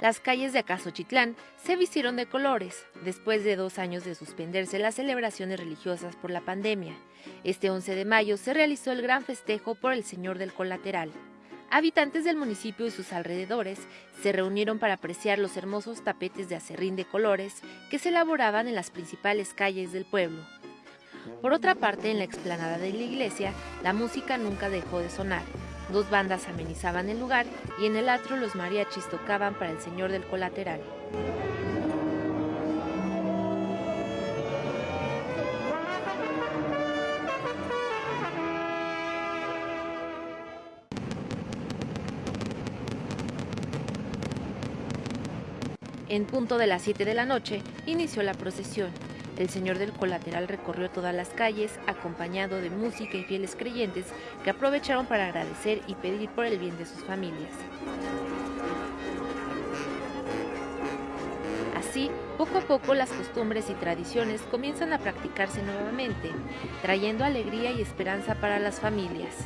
Las calles de Acasochitlán se vistieron de colores después de dos años de suspenderse las celebraciones religiosas por la pandemia. Este 11 de mayo se realizó el gran festejo por el Señor del Colateral. Habitantes del municipio y sus alrededores se reunieron para apreciar los hermosos tapetes de acerrín de colores que se elaboraban en las principales calles del pueblo. Por otra parte, en la explanada de la iglesia, la música nunca dejó de sonar. Dos bandas amenizaban el lugar y en el atrio los mariachis tocaban para el Señor del Colateral. En punto de las 7 de la noche inició la procesión. El señor del colateral recorrió todas las calles acompañado de música y fieles creyentes que aprovecharon para agradecer y pedir por el bien de sus familias. Así, poco a poco las costumbres y tradiciones comienzan a practicarse nuevamente, trayendo alegría y esperanza para las familias.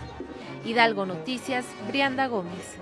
Hidalgo Noticias, Brianda Gómez.